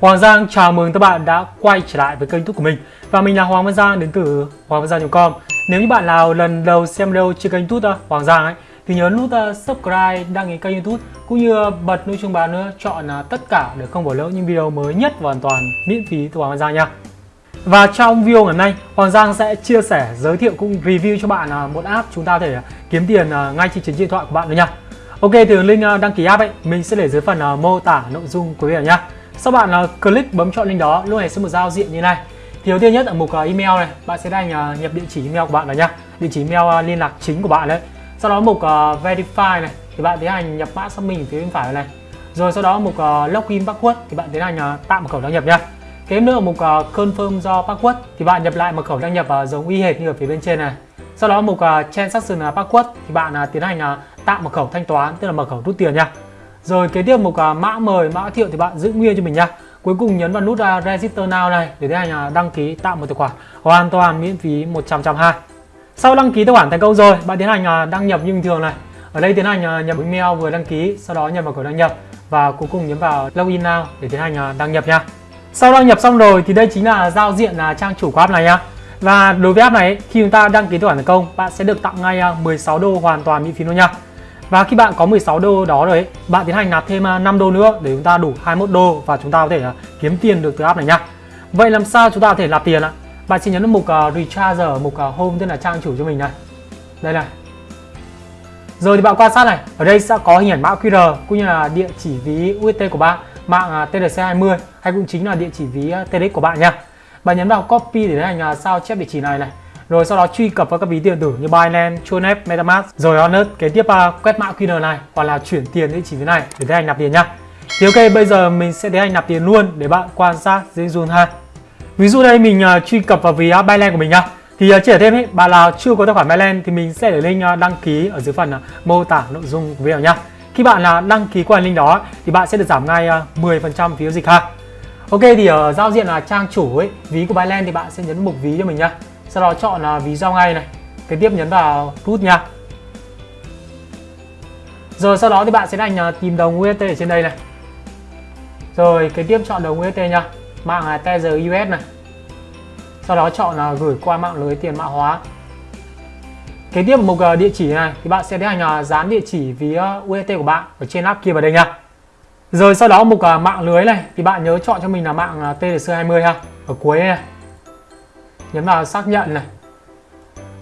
Hoàng Giang chào mừng các bạn đã quay trở lại với kênh youtube của mình Và mình là Hoàng Văn Giang đến từ hoàng văn giang.com Nếu như bạn nào lần đầu xem video trên kênh youtube uh, Hoàng Giang ấy Thì nhớ nút uh, subscribe, đăng ký kênh youtube Cũng như uh, bật nút chuông báo nữa chọn tất cả để không bỏ lỡ những video mới nhất và hoàn toàn miễn phí từ Hoàng Văn Giang nha và trong video ngày hôm nay, Hoàng Giang sẽ chia sẻ, giới thiệu cũng review cho bạn một app chúng ta có thể kiếm tiền ngay trên điện thoại của bạn nữa nha. Ok, thì link đăng ký app ấy mình sẽ để dưới phần mô tả nội dung của video nha. Sau bạn ờ, uh, click bấm chọn link đó, lúc này sẽ một giao diện như này. Thì đầu tiên nhất ở mục uh, email này, bạn sẽ đánh uh, ờ, nhập địa chỉ email của bạn vào nhá. Địa chỉ email uh, liên lạc chính của bạn đấy. Sau đó mục uh, verify này thì bạn tiến hành nhập mã xác minh phía bên phải này. Rồi sau đó mục uh, login password thì bạn tiến hành uh, tạo mật khẩu đăng nhập nhá. Kế nữa ở mục uh, confirm do password thì bạn nhập lại mật khẩu đăng nhập uh, giống y hệt như ở phía bên trên này. Sau đó mục uh, transaction password thì bạn uh, tiến hành uh, tạo mật khẩu thanh toán tức là mật khẩu rút tiền nha. Rồi kế tiếp một à, mã mời, mã thiệu thì bạn giữ nguyên cho mình nha. Cuối cùng nhấn vào nút uh, Register Now này để tiến hành đăng ký tạo một tài khoản hoàn toàn miễn phí 100 hai. Sau đăng ký tài khoản thành công rồi, bạn tiến hành à, đăng nhập như bình thường này. Ở đây tiến hành nhập email vừa đăng ký, sau đó nhập vào cửa đăng nhập và cuối cùng nhấn vào Login Now để tiến hành đăng nhập nha. Sau đăng nhập xong rồi thì đây chính là giao diện là trang chủ của app này nhá. Và đối với app này khi chúng ta đăng ký tài khoản thành công, bạn sẽ được tặng ngay 16 đô hoàn toàn miễn phí luôn nha. Và khi bạn có 16 đô đó rồi ấy, bạn tiến hành nạp thêm à, 5 đô nữa để chúng ta đủ 21 đô và chúng ta có thể à, kiếm tiền được từ app này nha. Vậy làm sao chúng ta có thể nạp tiền ạ? Bạn chỉ nhấn vào mục uh, Recharge ở mục uh, Home tức là trang chủ cho mình này. Đây này. Rồi thì bạn quan sát này, ở đây sẽ có hình ảnh mã QR cũng như là địa chỉ ví UST của bạn, mạng uh, TRC20 hay cũng chính là địa chỉ ví TRX của bạn nha. Bạn nhấn vào copy để tiến hành sao chép địa chỉ này này rồi sau đó truy cập vào các ví điện tử như Binance, Tronet, MetaMask. Rồi Honest kế tiếp uh, quét mã QR này hoặc là chuyển tiền địa chỉ thế này để tiến hành nạp tiền nhá. Thì ok bây giờ mình sẽ tiến hành nạp tiền luôn để bạn quan sát dễ dùn ha. Ví dụ đây mình uh, truy cập vào ví uh, Binance của mình nhá. Thì uh, chỉ thêm ấy, bạn nào chưa có tài khoản Binance thì mình sẽ để link uh, đăng ký ở dưới phần uh, mô tả nội dung của video nhá. Khi bạn là uh, đăng ký qua link đó thì bạn sẽ được giảm ngay uh, 10% phí giao dịch ha. Ok thì ở giao diện là trang chủ ấy ví của Binance thì bạn sẽ nhấn mục ví cho mình nhá sau đó chọn là ví giao ngay này. Kế tiếp nhấn vào rút nha. Rồi sau đó thì bạn sẽ đánh à, tìm đồng UST ở trên đây này. Rồi kế tiếp chọn đồng UST nha. Mạng là Tether US này. Sau đó chọn là gửi qua mạng lưới tiền mã hóa. Kế tiếp mục à, địa chỉ này thì bạn sẽ tiến hành dán địa chỉ ví à, UST của bạn ở trên app kia vào đây nha. Rồi sau đó mục mạng lưới này thì bạn nhớ chọn cho mình là mạng TLC20 ha, ở cuối này nhấn vào xác nhận này.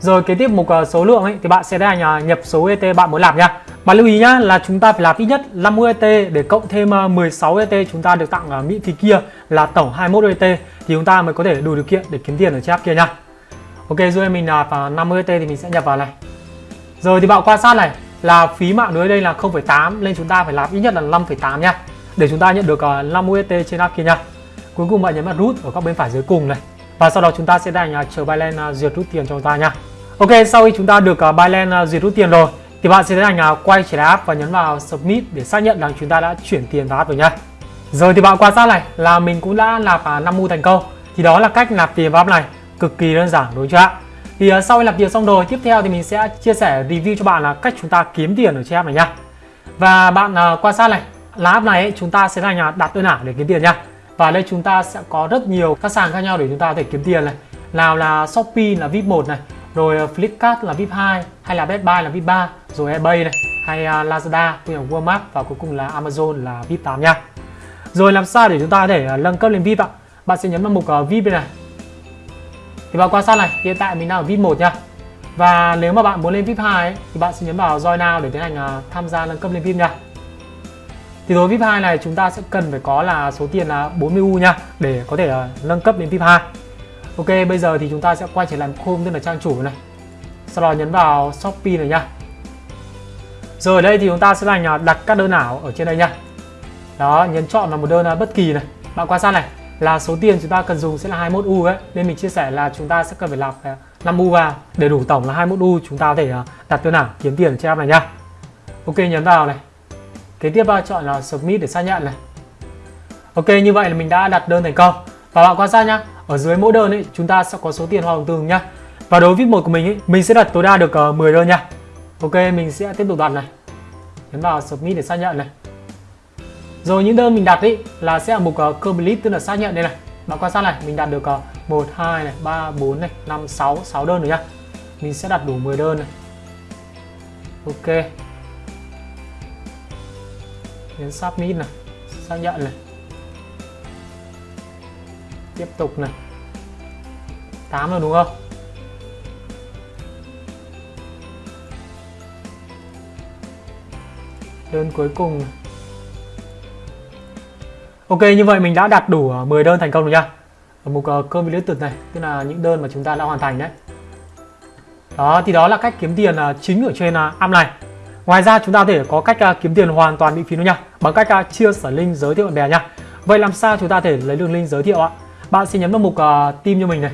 Rồi kế tiếp mục ờ, số lượng ấy thì bạn sẽ đánh nhập số et bạn muốn làm nha. Bạn lưu ý nhá là chúng ta phải làm ít nhất 50 ET để cộng thêm ờ, 16 et chúng ta được tặng uh, miễn phí kia là tổng 21 et thì chúng ta mới có thể đủ điều kiện để kiếm tiền ở trên app kia nha. Ok rồi mình nạp 50 ET thì mình sẽ nhập vào này. Rồi thì bạn quan sát này là phí mạng lưới đây là 0,8 nên chúng ta phải làm ít nhất là 5,8 nha để chúng ta nhận được 50 ET trên app kia nha. Cuối cùng bạn nhấn vào root ở góc bên phải dưới cùng này và sau đó chúng ta sẽ đành chờ Binance duyệt à, rút tiền cho chúng ta nha. Ok sau khi chúng ta được à, Binance duyệt à, rút tiền rồi thì bạn sẽ đành quay trở lại app và nhấn vào submit để xác nhận rằng chúng ta đã chuyển tiền vào app rồi nha. Rồi thì bạn quan sát này là mình cũng đã nạp 5 mu thành công. Thì đó là cách nạp tiền vào app này cực kỳ đơn giản đúng chưa ạ? Thì sau khi nạp tiền xong rồi tiếp theo thì mình sẽ chia sẻ review cho bạn là cách chúng ta kiếm tiền ở trên app này nha. Và bạn quan sát này là app này ấy, chúng ta sẽ thành nhà đặt đơn ảo để kiếm tiền nha và đây chúng ta sẽ có rất nhiều các sàn khác nhau để chúng ta có thể kiếm tiền này. Nào là Shopee là VIP 1 này rồi Flipkart là VIP 2 hay là Best Buy là VIP 3 rồi eBay này hay à, Lazada cũng là Walmart và cuối cùng là Amazon là VIP 8 nha. Rồi làm sao để chúng ta có thể à, nâng cấp lên VIP ạ? Bạn sẽ nhấn vào mục à, VIP này. Thì bạn quan sát này hiện tại mình đang ở VIP 1 nha. Và nếu mà bạn muốn lên VIP 2 ấy, thì bạn sẽ nhấn vào Join Now để tiến hành tham gia nâng cấp lên VIP nha thì đối với VIP 2 này chúng ta sẽ cần phải có là số tiền là 40U nha để có thể uh, nâng cấp đến VIP 2 Ok bây giờ thì chúng ta sẽ quay trở lại Chrome tức là trang chủ này. Sau đó nhấn vào Shopee này nha. Rồi đây thì chúng ta sẽ là à, đặt các đơn ảo ở trên đây nha. Đó nhấn chọn vào một đơn ờ, bất kỳ này. Bạn quan sát này là số tiền chúng ta cần dùng sẽ là 21U ấy. Nên mình chia sẻ là chúng ta sẽ cần phải lọc ờ, 5U vào. Để đủ tổng là 21U chúng ta có thể đặt đơn ảo kiếm tiền trên app này nha. Ok nhấn vào này kế tiếp bạn chọn là submit để xác nhận này. Ok như vậy là mình đã đặt đơn thành công. Và bạn quan sát nhá ở dưới mỗi đơn ấy chúng ta sẽ có số tiền hoa hồng tương nhá. Và đối với một của mình ấy mình sẽ đặt tối đa được ờ, uh, 10 đơn nha. Ok mình sẽ tiếp tục đặt này. Nhấn vào submit để xác nhận này. Rồi những đơn mình đặt ấy là sẽ ở mục uh, complete tức là xác nhận đây này. Bạn quan sát này mình đặt được uh, 1 2 này 3 4 này 5 6 6 đơn rồi nhá. Mình sẽ đặt đủ 10 đơn này. Ok nhấn submit này xác nhận này. Tiếp tục này. 8 rồi đúng không? Đơn cuối cùng Ok như vậy mình đã đặt đủ ờ, 10 đơn thành công rồi nha. Ở mục uh, cơm lưới này tức là những đơn mà chúng ta đã hoàn thành đấy. Đó thì đó là cách kiếm tiền uh, chính ở trên uh, app này ngoài ra chúng ta có thể có cách à, kiếm tiền hoàn toàn miễn phí nữa nha. Bằng cách à, chia sẻ link giới thiệu bạn bè nha. Vậy làm sao chúng ta thể lấy đường link giới thiệu ạ? Bạn sẽ nhấn vào mục uh, team cho mình này.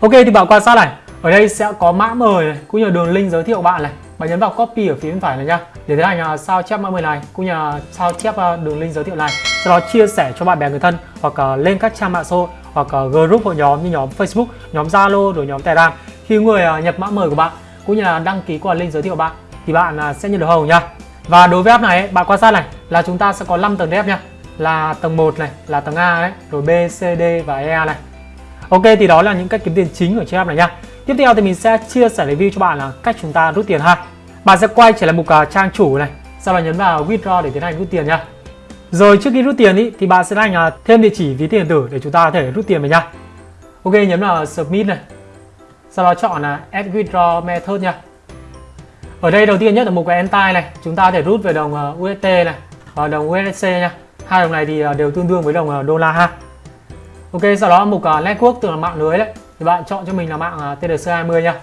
Ok thì bạn quan sát này. Ở đây sẽ có mã mời này cũng như đường link giới thiệu bạn này. Bạn nhấn vào copy ở phía bên phải này nha. Để tiến hành uh, sao chép mã mời này cũng như uh, sao chép uh, đường link giới thiệu này. Sau đó chia sẻ cho bạn bè người thân hoặc uh, lên các trang mạng xã hội hoặc uh, group hội nhóm như nhóm Facebook, nhóm Zalo rồi nhóm Telegram. Khi người uh, nhập mã mời của bạn cũng như là đăng ký qua link giới thiệu bạn thì bạn à, sẽ nhận được hồng nha và đối với app này bạn quan sát này là chúng ta sẽ có 5 tầng dev nha là tầng 1 này là tầng A đấy rồi B, C, D và E này Ok thì đó là những cách kiếm tiền chính ở trên app này nha Tiếp theo thì mình sẽ chia sẻ review cho bạn là cách chúng ta rút tiền ha Bạn sẽ quay trở lại mục uh, trang chủ này Sau đó nhấn vào withdraw để tiến hành rút tiền nha rồi trước khi rút tiền ý, thì bạn sẽ hành uh, thêm địa chỉ ví tiền điện tử để chúng ta có thể rút tiền về nha. Ok nhấn vào submit này. Sau đó chọn là add withdraw method nha. Ở đây đầu tiên nhất là một cái entire này, chúng ta có thể rút về đồng ờ, UST này và đồng USDC nha. Hai đồng này thì ờ, đều tương đương với đồng ờ, đô la ha. Ok, sau đó mục network tức là mạng lưới đấy. Thì bạn chọn cho mình là mạng TDC 20 nha.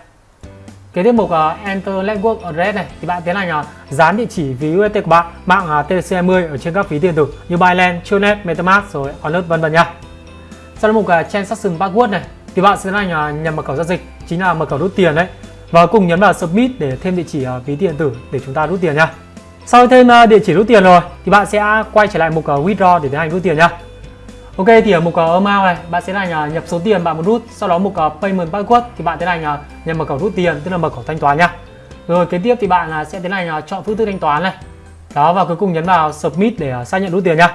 Kế tiếp mục Enter Network Address này thì bạn tiến hành dán địa chỉ ví UST của bạn mạng TDC 20 ở trên các ví tiền tử như Binance, Tronet, MetaMask rồi Onlet vân vân nha. Sau đó mục Transaction Password này thì bạn sẽ tiến hành nhập nhầm mật khẩu giao dịch chính là mật khẩu rút tiền đấy và cùng nhấn vào Submit để thêm địa chỉ uh, ví tiền tử để chúng ta rút tiền nha. Sau khi thêm uh, địa chỉ rút tiền rồi thì bạn sẽ quay trở lại mục uh, Withdraw để tiến hành rút tiền nha. Ok thì ở mục uh, amount này bạn sẽ hành uh, nhập số tiền bạn muốn rút. Sau đó mục uh, payment password thì bạn tiến hành uh, nhập mật khẩu rút tiền tức là mật khẩu thanh toán nha rồi kế tiếp thì bạn uh, sẽ tiến hành uh, chọn phương thức thanh toán này. Đó và cuối cùng nhấn vào submit để uh, xác nhận rút tiền nha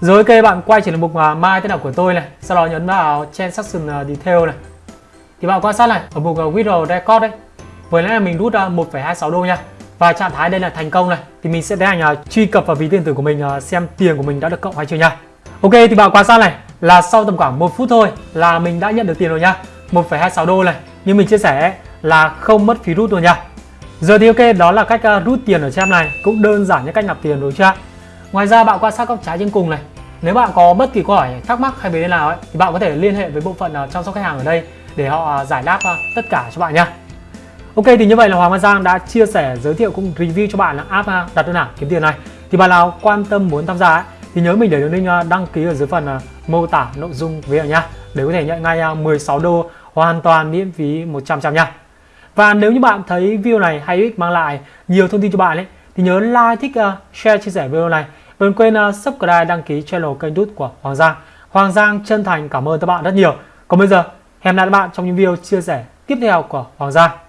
rồi ok bạn quay trở lại mục uh, my tên là của tôi này. Sau đó nhấn vào transaction uh, detail này. Thì bạn quan sát này ở mục uh, withdraw record đấy vừa nãy là mình rút uh, 1,26 đô nha. Và trạng thái đây là thành công này thì mình sẽ tiến hành truy cập vào ví tiền tử của mình à, xem tiền của mình đã được cộng hay chưa nha. Ok thì bạn quan sát này là sau tầm khoảng 1 phút thôi là mình đã nhận được tiền rồi nha. 1,26 đô này như mình chia sẻ là không mất phí rút rồi nha. Giờ thì ok đó là cách à, rút tiền ở trang này cũng đơn giản như cách nạp tiền rồi chưa? Ngoài ra bạn quan sát góc trái trên cùng này nếu bạn có bất kỳ câu hỏi thắc mắc hay vấn đề nào ấy, thì bạn có thể liên hệ với bộ phận à, chăm sóc khách hàng ở đây để họ giải đáp tất cả cho bạn nha. Ok thì như vậy là Hoàng Văn Giang đã chia sẻ giới thiệu cũng review cho bạn là app à, đặt đơn ảo kiếm tiền này. Thì bạn nào quan tâm muốn tham gia ấy, thì nhớ mình để đường link à, đăng ký ở dưới phần à, mô tả nội dung video nhá để có thể nhận ngay 16 đô hoàn toàn miễn phí 100 trăm nha. Và nếu như bạn thấy video này hay ích mang lại nhiều thông tin cho bạn ấy thì nhớ like thích uh, share chia sẻ video này. Đừng quên uh, subscribe đăng ký channel kênh YouTube của Hoàng Giang. Hoàng Giang chân thành cảm ơn các bạn rất nhiều. Còn bây giờ hẹn gặp lại các bạn trong những video chia sẻ tiếp theo của Hoàng Giang.